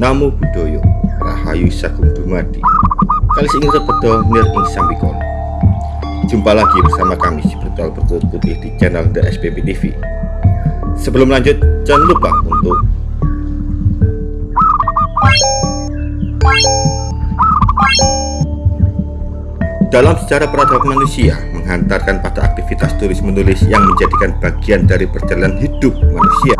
Namo Buddhaya Rahayu Sagung Dumadi. Kali ingin repedo nir ing sambikon Jumpa lagi bersama kami si Brutal Berkut Putih di channel The SPP TV Sebelum lanjut jangan lupa untuk Dalam sejarah peradaban manusia menghantarkan pada aktivitas tulis menulis yang menjadikan bagian dari perjalanan hidup manusia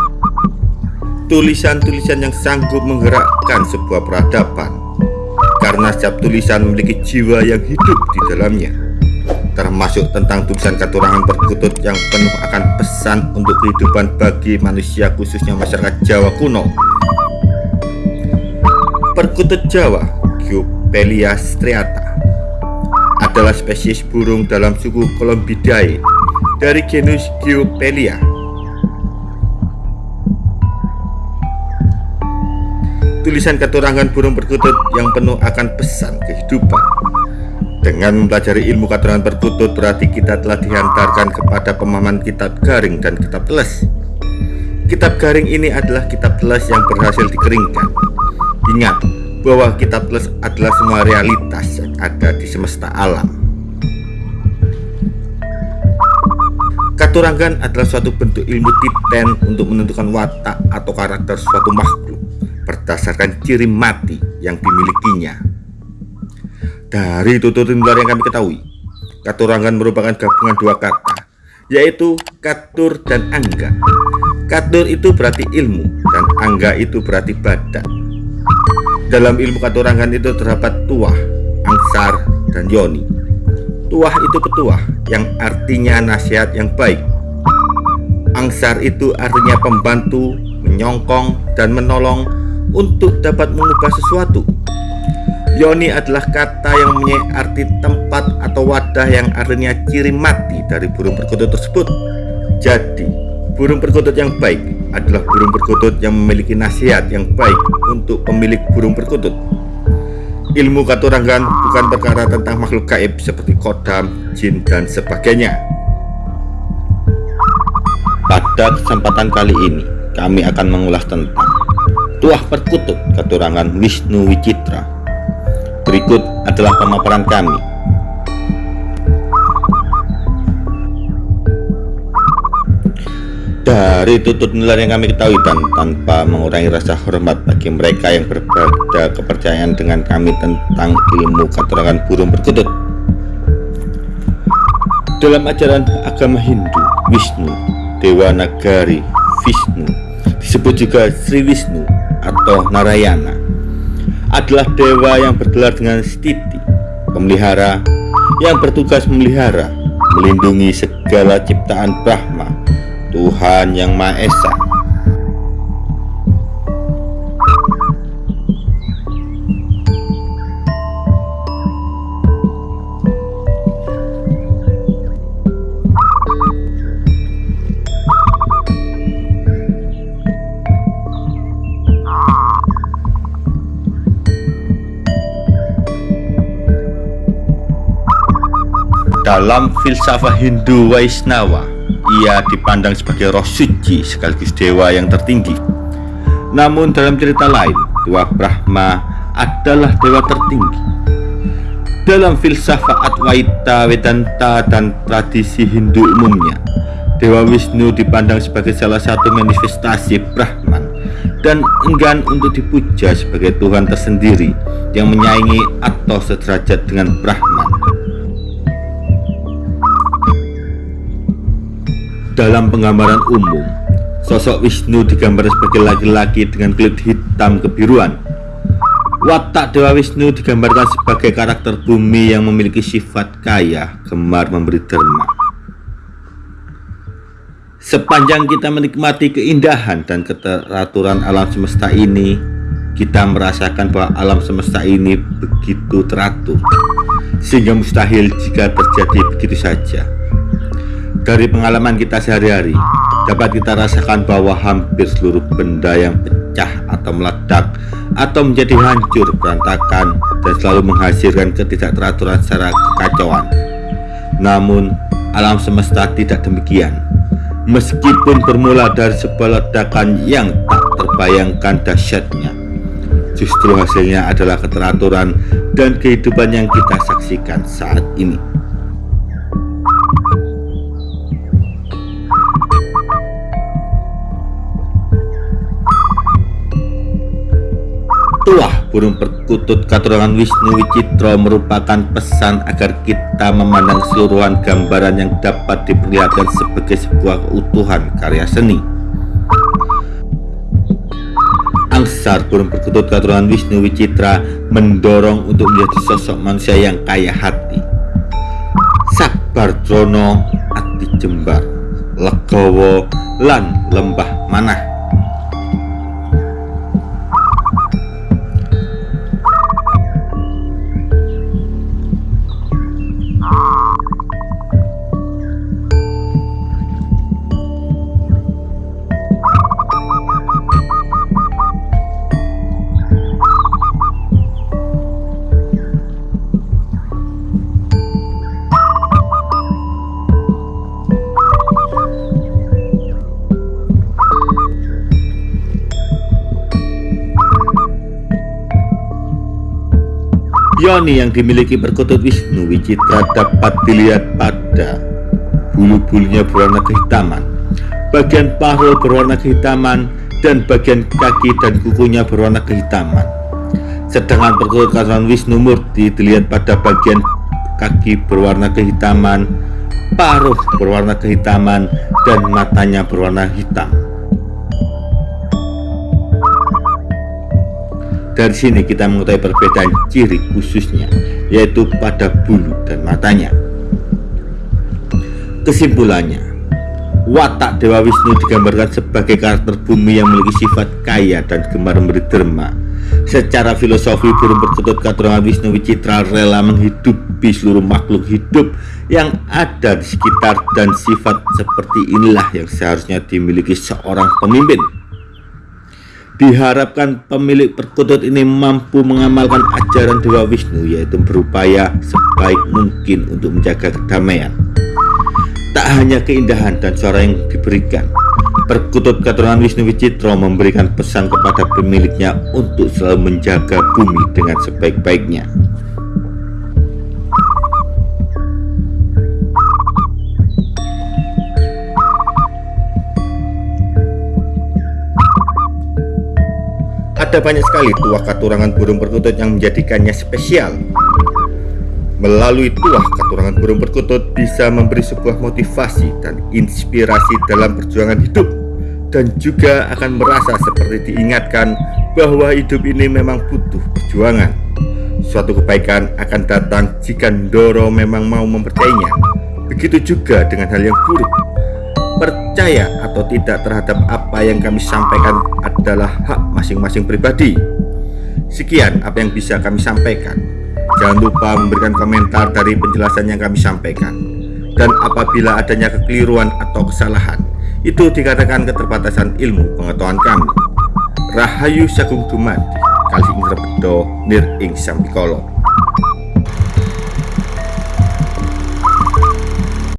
tulisan-tulisan yang sanggup menggerakkan sebuah peradaban. Karena setiap tulisan memiliki jiwa yang hidup di dalamnya. Termasuk tentang tulisan katurangan perkutut yang penuh akan pesan untuk kehidupan bagi manusia khususnya masyarakat Jawa kuno. Perkutut Jawa Giopelia striata adalah spesies burung dalam suku Columbidae dari genus Giopelia tulisan keturangan burung perkutut yang penuh akan pesan kehidupan. Dengan mempelajari ilmu keturangan perkutut berarti kita telah dihantarkan kepada pemahaman kitab garing dan kitab teles. Kitab garing ini adalah kitab teles yang berhasil dikeringkan. Ingat bahwa kitab teles adalah semua realitas yang ada di semesta alam. Katurangan adalah suatu bentuk ilmu titen untuk menentukan watak atau karakter suatu makhluk berdasarkan ciri mati yang dimilikinya. Dari tutur luar yang kami ketahui, katurangan merupakan gabungan dua kata, yaitu katur dan angga. Katur itu berarti ilmu dan angga itu berarti badan. Dalam ilmu katurangan itu terdapat tuah, angsar, dan yoni. Tuah itu petuah yang artinya nasihat yang baik. Angsar itu artinya pembantu, menyongkong, dan menolong untuk dapat mengubah sesuatu. Yoni adalah kata yang mempunyai arti tempat atau wadah yang artinya ciri mati dari burung perkutut tersebut. Jadi, burung perkutut yang baik adalah burung perkutut yang memiliki nasihat yang baik untuk pemilik burung perkutut. Ilmu katurangan bukan perkara tentang makhluk gaib seperti kodam, jin, dan sebagainya. Pada kesempatan kali ini, kami akan mengulas tentang Tuah Perkutut Keturangan Wisnu Wicitra. Berikut adalah pemaparan kami. Dari tutut nilai yang kami ketahui dan tanpa mengurangi rasa hormat bagi mereka yang berbeda kepercayaan dengan kami tentang ilmu keterangan burung perkutut. Dalam ajaran agama Hindu, Wisnu, Dewa Nagari, Vishnu, disebut juga Sri Wisnu atau Narayana adalah dewa yang bergelar dengan Stiti, pemelihara yang bertugas memelihara, melindungi segala ciptaan Brahma, Tuhan yang Maha Esa. Dalam filsafah Hindu Waisnawa, ia dipandang sebagai roh suci sekaligus dewa yang tertinggi. Namun dalam cerita lain, Dewa Brahma adalah dewa tertinggi. Dalam filsafat Advaita Vedanta dan tradisi Hindu umumnya, Dewa Wisnu dipandang sebagai salah satu manifestasi Brahman dan enggan untuk dipuja sebagai Tuhan tersendiri yang menyaingi atau sederajat dengan Brahman. Dalam penggambaran umum, sosok Wisnu digambar sebagai laki-laki dengan kulit hitam kebiruan. Watak Dewa Wisnu digambarkan sebagai karakter bumi yang memiliki sifat kaya, gemar memberi derma. Sepanjang kita menikmati keindahan dan keteraturan alam semesta ini, kita merasakan bahwa alam semesta ini begitu teratur, sehingga mustahil jika terjadi begitu saja. Dari pengalaman kita sehari-hari, dapat kita rasakan bahwa hampir seluruh benda yang pecah atau meledak atau menjadi hancur berantakan dan selalu menghasilkan ketidakteraturan secara kekacauan. Namun, alam semesta tidak demikian. Meskipun bermula dari sebuah ledakan yang tak terbayangkan dahsyatnya, justru hasilnya adalah keteraturan dan kehidupan yang kita saksikan saat ini. Burung perkutut katurangan Wisnu Wicitra merupakan pesan agar kita memandang seluruhan gambaran yang dapat diperlihatkan sebagai sebuah keutuhan karya seni. Angsar burung perkutut katurangan Wisnu Wicitra mendorong untuk menjadi sosok manusia yang kaya hati. Sabar Drono Ati Jembar Legowo lan Lembah Manah Yoni yang dimiliki perkutut Wisnu Wicitra dapat dilihat pada bulu-bulunya berwarna kehitaman, bagian paruh berwarna kehitaman, dan bagian kaki dan kukunya berwarna kehitaman. Sedangkan perkutut katuran Wisnu Murti dilihat pada bagian kaki berwarna kehitaman, paruh berwarna kehitaman, dan matanya berwarna hitam. Dari sini kita mengetahui perbedaan ciri khususnya, yaitu pada bulu dan matanya. Kesimpulannya, watak Dewa Wisnu digambarkan sebagai karakter bumi yang memiliki sifat kaya dan gemar memberi derma. Secara filosofi, burung perkutut katurangan Wisnu Wicitra rela menghidupi seluruh makhluk hidup yang ada di sekitar dan sifat seperti inilah yang seharusnya dimiliki seorang pemimpin. Diharapkan pemilik perkutut ini mampu mengamalkan ajaran Dewa Wisnu yaitu berupaya sebaik mungkin untuk menjaga kedamaian. Tak hanya keindahan dan suara yang diberikan, perkutut keturunan Wisnu Wicitro memberikan pesan kepada pemiliknya untuk selalu menjaga bumi dengan sebaik-baiknya. Ada banyak sekali tuah katurangan burung perkutut yang menjadikannya spesial. Melalui tuah katurangan burung perkutut bisa memberi sebuah motivasi dan inspirasi dalam perjuangan hidup dan juga akan merasa seperti diingatkan bahwa hidup ini memang butuh perjuangan. Suatu kebaikan akan datang jika Ndoro memang mau mempercayainya. Begitu juga dengan hal yang buruk percaya atau tidak terhadap apa yang kami sampaikan adalah hak masing-masing pribadi. Sekian apa yang bisa kami sampaikan. Jangan lupa memberikan komentar dari penjelasan yang kami sampaikan. Dan apabila adanya kekeliruan atau kesalahan, itu dikatakan keterbatasan ilmu pengetahuan kami. Rahayu Sagung Dumadi, Kali Ingrebedo Nir Ing Sampikolo.